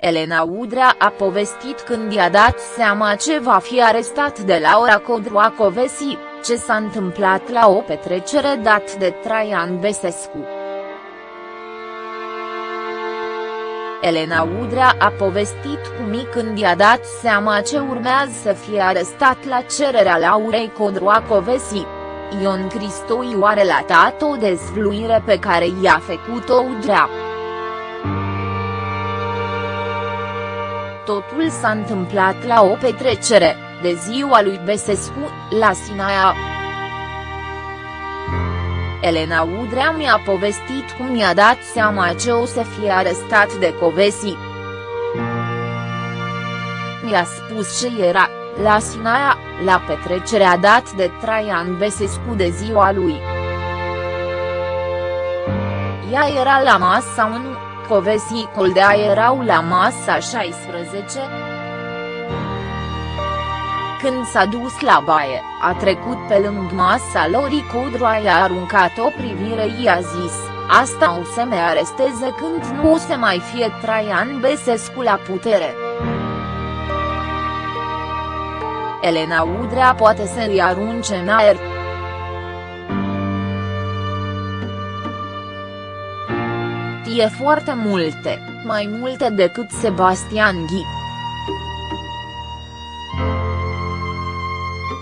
Elena Udrea a povestit când i-a dat seama ce va fi arestat de Laura Codroacovesi, ce s-a întâmplat la o petrecere dat de Traian Besescu. Elena Udrea a povestit cum când i-a dat seama ce urmează să fie arestat la cererea Laurei Codroacovesi. Ion Cristoiu a relatat o dezvluire pe care i-a făcut-o Udrea. Totul s-a întâmplat la o petrecere, de ziua lui Besescu, la Sinaia. Elena Udrea mi-a povestit cum mi-a dat seama ce o să fie arestat de Covesi. Mi-a spus ce era, la Sinaia, la petrecerea dat de Traian Besescu de ziua lui. Ea era la masa 1, Covesi Coldea erau la masa 16. Când s-a dus la baie, a trecut pe lângă masa lor Codroa i-a aruncat o privire i-a zis, asta o să me aresteze când nu o să mai fie Traian Besescu la putere. Elena Udrea poate să-i arunce în aer. Știe foarte multe, mai multe decât Sebastian Ghi.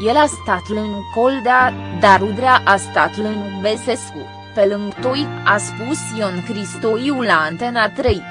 El a stat lângă Coldea, dar Udrea a stat lângă Besescu, pe lângă Toi, a spus Ion Cristoiu la Antena 3.